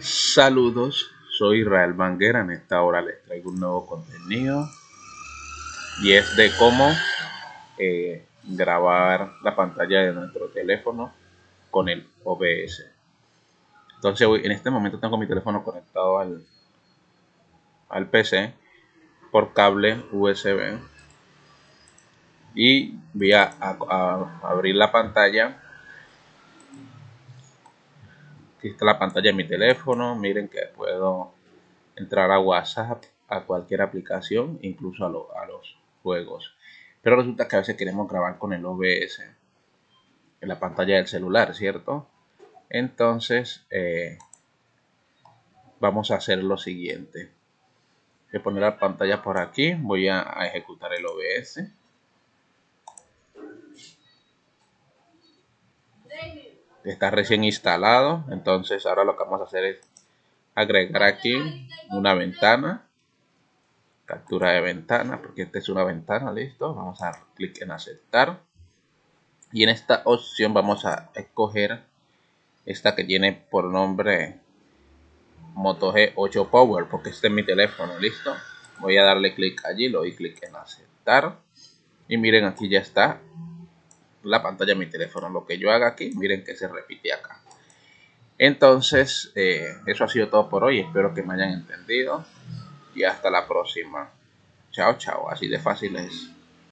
Saludos, soy Israel Banguera. En esta hora les traigo un nuevo contenido y es de cómo eh, grabar la pantalla de nuestro teléfono con el OBS. Entonces, en este momento tengo mi teléfono conectado al, al PC por cable USB y voy a abrir la pantalla Aquí está la pantalla de mi teléfono. Miren que puedo entrar a WhatsApp, a cualquier aplicación, incluso a, los juegos. Pero resulta que a veces queremos grabar con el OBS en la pantalla del celular, ¿cierto? Entonces, eh, vamos a hacer lo siguiente. Voy a poner la pantalla por aquí. Voy a ejecutar el OBS. Está recién instalado. Entonces ahora lo que vamos a hacer es agregar aquí una ventana. Captura de ventana porque esta es una ventana listo. Vamos a dar clic en aceptar. Y en esta opción vamos a escoger esta que tiene por nombre Moto G8 Power porque este es mi teléfono listo. Voy a darle clic allí lo doy clic en aceptar. Y miren aquí ya está la pantalla de mi teléfono. Lo que yo haga aquí, miren que se repite acá. Entonces, eh, eso ha sido todo por hoy. Espero que me hayan entendido. Y hasta la próxima. Chao, chao. Así de fácil es.